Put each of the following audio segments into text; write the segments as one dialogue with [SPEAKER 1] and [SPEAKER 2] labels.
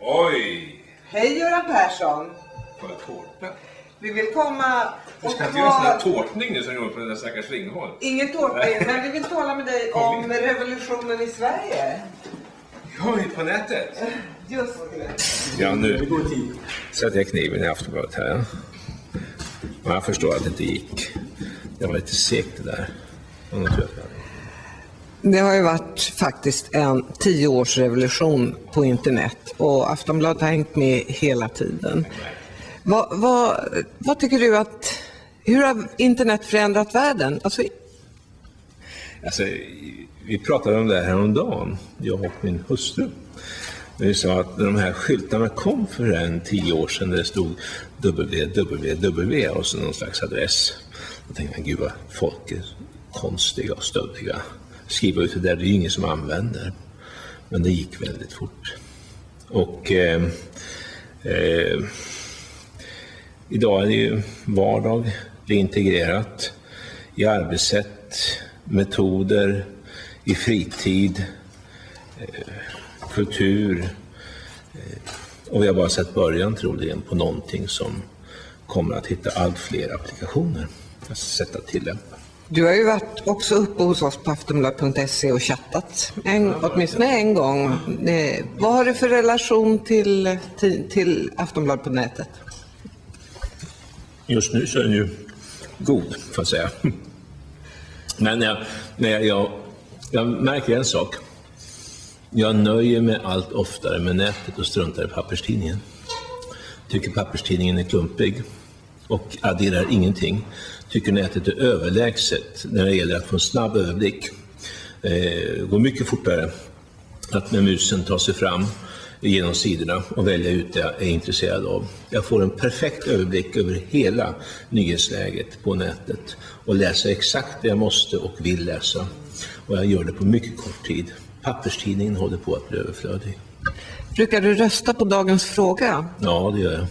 [SPEAKER 1] Oj!
[SPEAKER 2] Hej Göran Persson!
[SPEAKER 1] Får jag tårta?
[SPEAKER 2] Vi vill komma
[SPEAKER 1] Du
[SPEAKER 2] och
[SPEAKER 1] ska inte göra en sån där
[SPEAKER 2] ta...
[SPEAKER 1] tårtning nu som du gjorde på den där stackars Ringholm.
[SPEAKER 2] Ingen tårtning, men vi vill tala med dig om
[SPEAKER 1] in.
[SPEAKER 2] revolutionen i Sverige.
[SPEAKER 1] Oj, på nätet?
[SPEAKER 2] Just det.
[SPEAKER 1] Ja, nu sätter jag kniven i Aftonbladet här. Men jag förstår att det inte gick. Det var lite segt det där. Det
[SPEAKER 2] har ju varit faktiskt en tioårsrevolution på internet och Aftonbladet har hängt med hela tiden. Vad, vad, vad tycker du att, hur har internet förändrat världen? Alltså,
[SPEAKER 1] Alltså, vi pratade om det här häromdagen, jag och min hustru. Vi sa att när de här skyltarna kom för en tio år sedan där det stod www och så någon slags adress. Då tänkte jag, gud vad folk är konstiga och stöddiga. Skriva ut det där, det är ju ingen som använder. Men det gick väldigt fort. Och eh, eh, idag är det ju vardag, det är integrerat i arbetssätt, metoder, i fritid, eh, kultur. Eh, och vi har bara sett början troligen på någonting som kommer att hitta allt fler applikationer, alltså sätt att tillämpa
[SPEAKER 2] du har ju varit också uppe hos oss på aftonbladet.se och chattat, en, åtminstone en gång. Eh, vad har du för relation till, till, till Aftonbladet på nätet?
[SPEAKER 1] Just nu så är den ju god, får jag säga. Men jag, jag, jag, jag märker en sak. Jag nöjer mig allt oftare med nätet och struntar i papperstidningen. Tycker papperstidningen är klumpig och adderar ingenting. Tycker nätet är överlägset när det gäller att få en snabb överblick. Eh, går mycket fortare att med musen ta sig fram genom sidorna och välja ut det jag är intresserad av. Jag får en perfekt överblick över hela nyhetsläget på nätet och läser exakt det jag måste och vill läsa. Och jag gör det på mycket kort tid. Papperstidningen håller på att bli överflödig.
[SPEAKER 2] Brukar du rösta på dagens fråga?
[SPEAKER 1] Ja, det gör jag.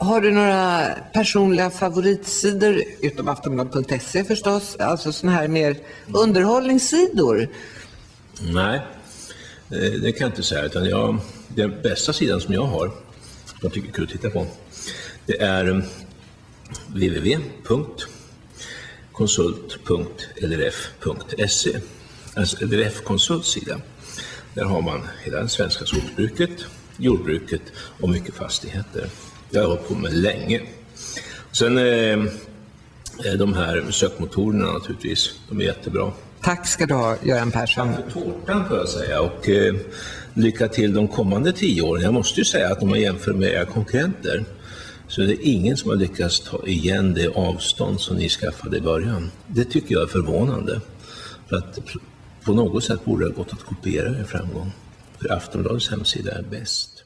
[SPEAKER 2] Har du några personliga favoritsidor, utom aftonbladet.se förstås, alltså sådana här mer underhållningssidor?
[SPEAKER 1] Nej, eh, det kan jag inte säga. Utan jag, den bästa sidan som jag har, som jag tycker är kul att titta på, det är mm, www.konsult.lrf.se. Alltså LRF Konsults sida. Där har man hela det svenska skogsbruket, jordbruket och mycket fastigheter. Det har jag hållit på med länge. Sen eh, de här sökmotorerna naturligtvis, de är jättebra.
[SPEAKER 2] Tack ska du ha, Göran Persson.
[SPEAKER 1] för tårtan får jag säga och eh, lycka till de kommande tio åren. Jag måste ju säga att om man jämför med era konkurrenter så är det ingen som har lyckats ta igen det avstånd som ni skaffade i början. Det tycker jag är förvånande. För att på något sätt borde det ha gått att kopiera er framgång. För Aftonbladets hemsida är bäst.